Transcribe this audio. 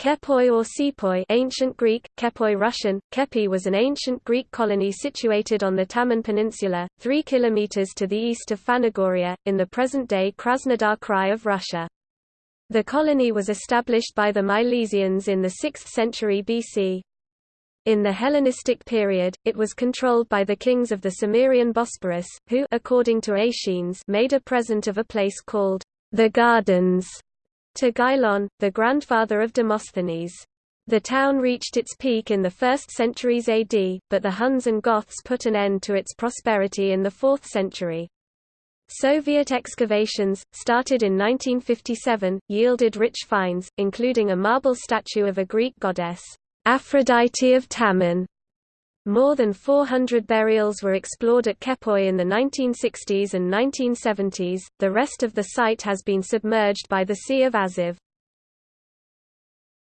Kepoi or Sepoi ancient Greek, Kepoi Russian, Kepi was an ancient Greek colony situated on the Taman Peninsula, 3 km to the east of Phanagoria, in the present-day Krasnodar Krai of Russia. The colony was established by the Milesians in the 6th century BC. In the Hellenistic period, it was controlled by the kings of the Cimmerian Bosporus, who according to Aeschines made a present of a place called the Gardens to Gylon, the grandfather of Demosthenes. The town reached its peak in the 1st centuries AD, but the Huns and Goths put an end to its prosperity in the 4th century. Soviet excavations, started in 1957, yielded rich finds, including a marble statue of a Greek goddess, Aphrodite of Taman, more than 400 burials were explored at Kepoi in the 1960s and 1970s. The rest of the site has been submerged by the Sea of Azov.